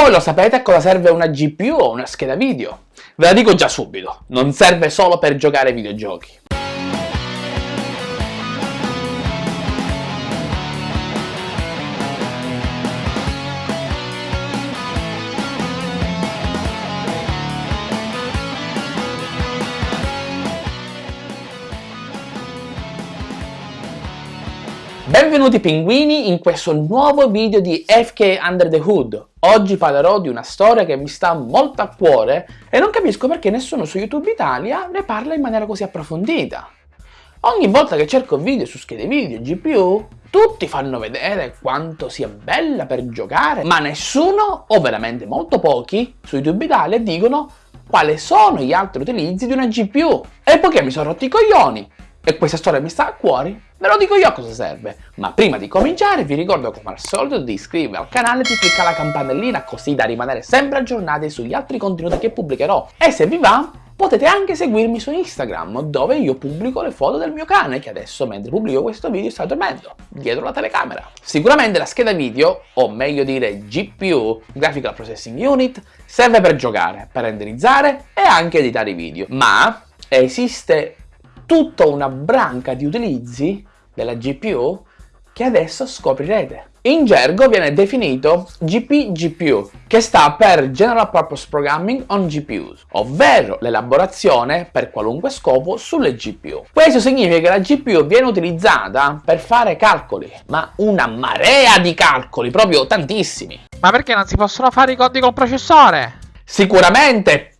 voi lo sapete a cosa serve una GPU o una scheda video? Ve la dico già subito, non serve solo per giocare ai videogiochi. Benvenuti pinguini in questo nuovo video di FK Under the Hood. Oggi parlerò di una storia che mi sta molto a cuore e non capisco perché nessuno su YouTube Italia ne parla in maniera così approfondita. Ogni volta che cerco video su schede video e GPU, tutti fanno vedere quanto sia bella per giocare, ma nessuno, o veramente molto pochi, su YouTube Italia dicono quali sono gli altri utilizzi di una GPU. E poiché mi sono rotti i coglioni e questa storia mi sta a cuore, ve lo dico io a cosa serve. Ma prima di cominciare vi ricordo come al solito di iscrivervi al canale e di cliccare la campanellina così da rimanere sempre aggiornati sugli altri contenuti che pubblicherò. E se vi va, potete anche seguirmi su Instagram, dove io pubblico le foto del mio cane, che adesso mentre pubblico questo video sta dormendo, dietro la telecamera. Sicuramente la scheda video, o meglio dire GPU, Graphical Processing Unit, serve per giocare, per renderizzare e anche editare i video. Ma esiste tutta una branca di utilizzi della GPU che adesso scoprirete. In gergo viene definito GPGPU, che sta per General Purpose Programming on GPUs, ovvero l'elaborazione per qualunque scopo sulle GPU. Questo significa che la GPU viene utilizzata per fare calcoli, ma una marea di calcoli, proprio tantissimi. Ma perché non si possono fare i conti col processore? Sicuramente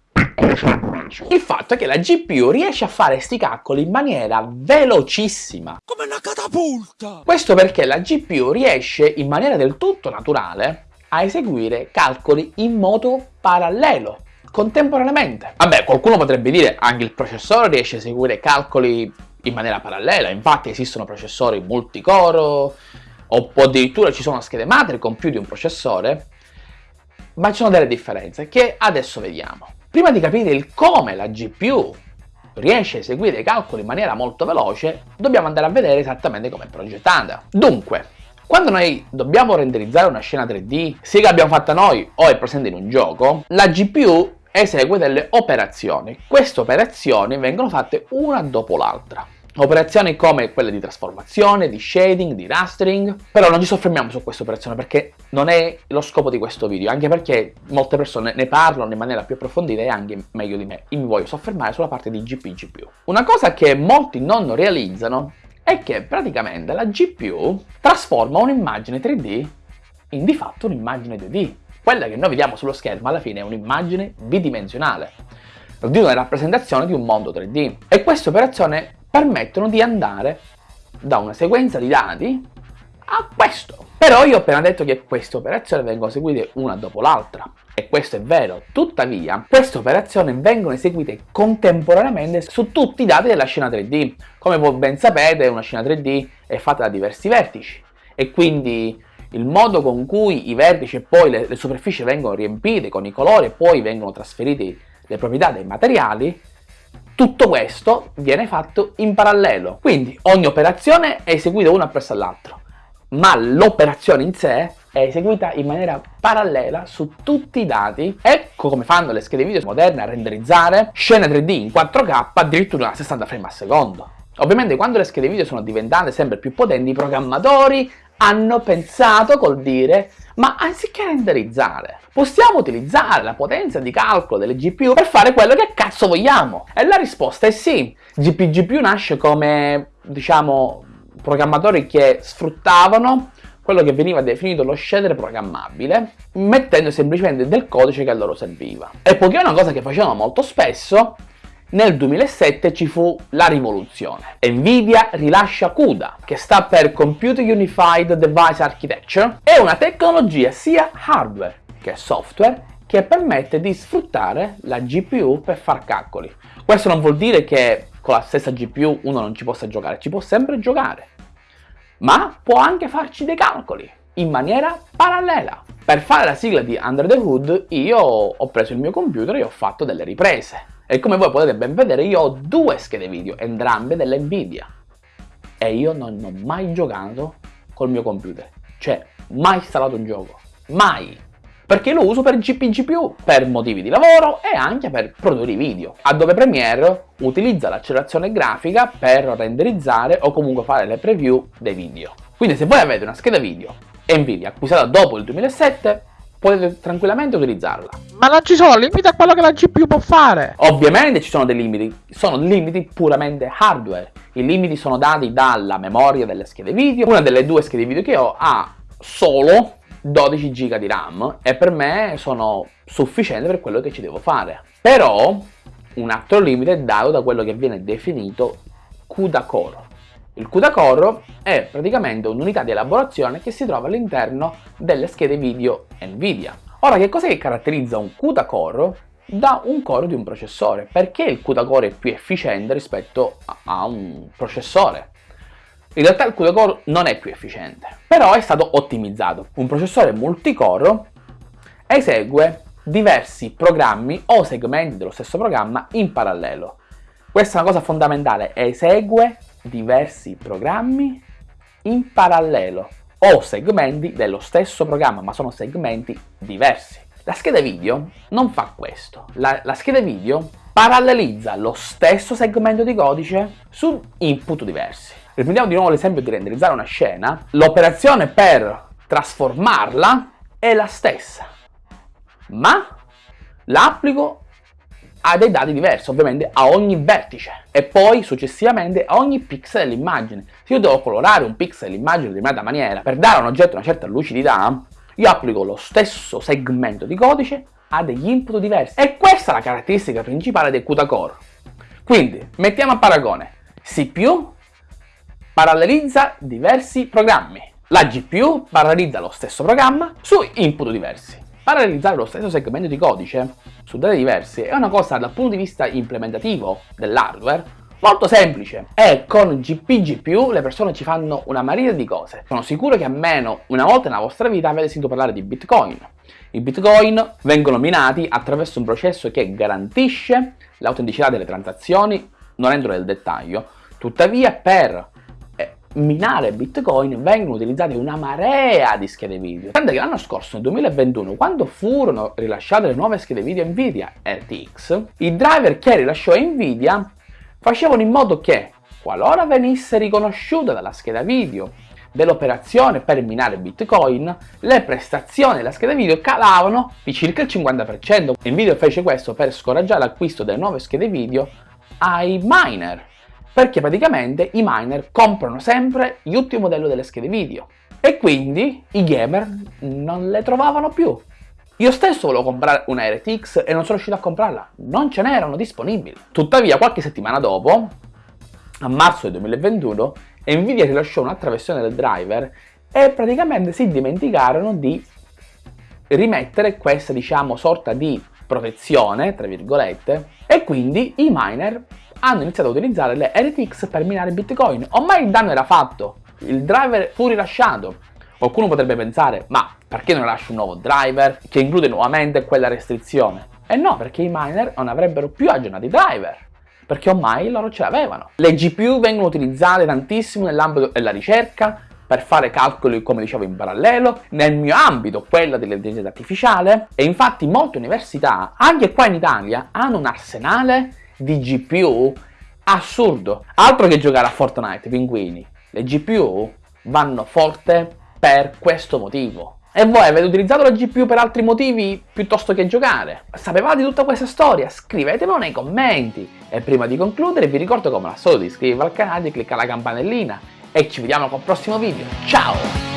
il fatto è che la GPU riesce a fare sti calcoli in maniera velocissima. Come una catapulta! Questo perché la GPU riesce in maniera del tutto naturale a eseguire calcoli in modo parallelo, contemporaneamente. Vabbè, qualcuno potrebbe dire anche il processore riesce a eseguire calcoli in maniera parallela, infatti esistono processori multicore o addirittura ci sono schede madre con più di un processore, ma ci sono delle differenze che adesso vediamo. Prima di capire il come la GPU riesce a eseguire i calcoli in maniera molto veloce, dobbiamo andare a vedere esattamente come è progettata. Dunque, quando noi dobbiamo renderizzare una scena 3D, sia che l'abbiamo fatta noi o è presente in un gioco, la GPU esegue delle operazioni. Queste operazioni vengono fatte una dopo l'altra. Operazioni come quelle di trasformazione, di shading, di rastering, però non ci soffermiamo su questa operazione perché non è lo scopo di questo video, anche perché molte persone ne parlano in maniera più approfondita e anche meglio di me. Io mi voglio soffermare sulla parte di GP GPU. Una cosa che molti non realizzano è che praticamente la GPU trasforma un'immagine 3D in di fatto un'immagine 2D. Quella che noi vediamo sullo schermo alla fine è un'immagine bidimensionale, di una rappresentazione di un mondo 3D. E questa operazione permettono di andare da una sequenza di dati a questo. Però io ho appena detto che queste operazioni vengono eseguite una dopo l'altra e questo è vero, tuttavia queste operazioni vengono eseguite contemporaneamente su tutti i dati della scena 3D. Come voi ben sapete una scena 3D è fatta da diversi vertici e quindi il modo con cui i vertici e poi le, le superfici vengono riempite con i colori e poi vengono trasferiti le proprietà dei materiali tutto questo viene fatto in parallelo, quindi ogni operazione è eseguita una presso all'altro, ma l'operazione in sé è eseguita in maniera parallela su tutti i dati. Ecco come fanno le schede video moderne a renderizzare scene 3D in 4K addirittura a 60 frame al secondo. Ovviamente quando le schede video sono diventate sempre più potenti, i programmatori hanno pensato col dire ma anziché renderizzare possiamo utilizzare la potenza di calcolo delle GPU per fare quello che cazzo vogliamo? E la risposta è sì. GPGPU nasce come, diciamo, programmatori che sfruttavano quello che veniva definito lo shader programmabile, mettendo semplicemente del codice che a loro serviva. E poiché è una cosa che facevano molto spesso, nel 2007 ci fu la rivoluzione. Nvidia rilascia CUDA, che sta per Computer Unified Device Architecture, è una tecnologia sia hardware che software che permette di sfruttare la GPU per far calcoli. Questo non vuol dire che con la stessa GPU uno non ci possa giocare, ci può sempre giocare, ma può anche farci dei calcoli in maniera parallela. Per fare la sigla di Under the Hood io ho preso il mio computer e ho fatto delle riprese. E come voi potete ben vedere io ho due schede video, entrambe delle Nvidia. E io non ho mai giocato col mio computer. Cioè, mai installato un gioco. Mai! perché lo uso per GPGPU, per motivi di lavoro e anche per produrre video. Adobe Premiere utilizza l'accelerazione grafica per renderizzare o comunque fare le preview dei video. Quindi se voi avete una scheda video Nvidia acquistata dopo il 2007, potete tranquillamente utilizzarla. Ma non ci sono limiti a quello che la GPU può fare? Ovviamente ci sono dei limiti, sono limiti puramente hardware. I limiti sono dati dalla memoria delle schede video. Una delle due schede video che ho ha solo 12 GB di RAM e per me sono sufficienti per quello che ci devo fare. Però un altro limite è dato da quello che viene definito CUDA core. Il CUDA core è praticamente un'unità di elaborazione che si trova all'interno delle schede video NVIDIA. Ora, che cosa che caratterizza un CUDA core da un core di un processore? Perché il CUDA core è più efficiente rispetto a un processore? In realtà il CUDA core non è più efficiente, però è stato ottimizzato. Un processore multicore esegue diversi programmi o segmenti dello stesso programma in parallelo. Questa è una cosa fondamentale, esegue diversi programmi in parallelo o segmenti dello stesso programma, ma sono segmenti diversi. La scheda video non fa questo. La, la scheda video parallelizza lo stesso segmento di codice su input diversi. Riprendiamo di nuovo l'esempio di renderizzare una scena. L'operazione per trasformarla è la stessa, ma l'applico a dei dati diversi, ovviamente a ogni vertice e poi successivamente a ogni pixel dell'immagine. Se io devo colorare un pixel dell'immagine in determinata maniera per dare a un oggetto una certa lucidità, io applico lo stesso segmento di codice a degli input diversi. E questa è la caratteristica principale del CUDA Core. Quindi, mettiamo a paragone. CPU parallelizza diversi programmi. La GPU parallelizza lo stesso programma su input diversi. Parallelizzare lo stesso segmento di codice su dati diversi è una cosa dal punto di vista implementativo dell'hardware molto semplice e con GPGPU le persone ci fanno una marina di cose. Sono sicuro che almeno una volta nella vostra vita avete sentito parlare di Bitcoin. I Bitcoin vengono minati attraverso un processo che garantisce l'autenticità delle transazioni, non entro nel dettaglio, tuttavia per minare Bitcoin vengono utilizzate una marea di schede video. Tanto che l'anno scorso, nel 2021, quando furono rilasciate le nuove schede video Nvidia RTX, i driver che rilasciò Nvidia facevano in modo che, qualora venisse riconosciuta dalla scheda video dell'operazione per minare Bitcoin, le prestazioni della scheda video calavano di circa il 50%. Nvidia fece questo per scoraggiare l'acquisto delle nuove schede video ai miner perché praticamente i miner comprano sempre gli ultimi modelli delle schede video e quindi i gamer non le trovavano più. Io stesso volevo comprare una RTX e non sono riuscito a comprarla, non ce n'erano disponibili. Tuttavia qualche settimana dopo, a marzo del 2021, Nvidia rilasciò un'altra versione del driver e praticamente si dimenticarono di rimettere questa diciamo sorta di protezione, tra virgolette, e quindi i miner hanno iniziato a utilizzare le RTX per minare Bitcoin. Ormai il danno era fatto, il driver fu rilasciato. Qualcuno potrebbe pensare, ma perché non rilascio un nuovo driver che include nuovamente quella restrizione? E no, perché i miner non avrebbero più aggiornato i driver, perché ormai loro ce l'avevano. Le GPU vengono utilizzate tantissimo nell'ambito della ricerca, per fare calcoli come dicevo in parallelo, nel mio ambito quella dell'intelligenza artificiale e infatti molte università, anche qua in Italia, hanno un arsenale di GPU assurdo. Altro che giocare a Fortnite, pinguini. Le GPU vanno forte per questo motivo. E voi avete utilizzato la GPU per altri motivi piuttosto che giocare? Sapevate tutta questa storia? Scrivetemelo nei commenti. E prima di concludere vi ricordo come al solito di iscrivervi al canale, di cliccare la campanellina e ci vediamo con il prossimo video. Ciao!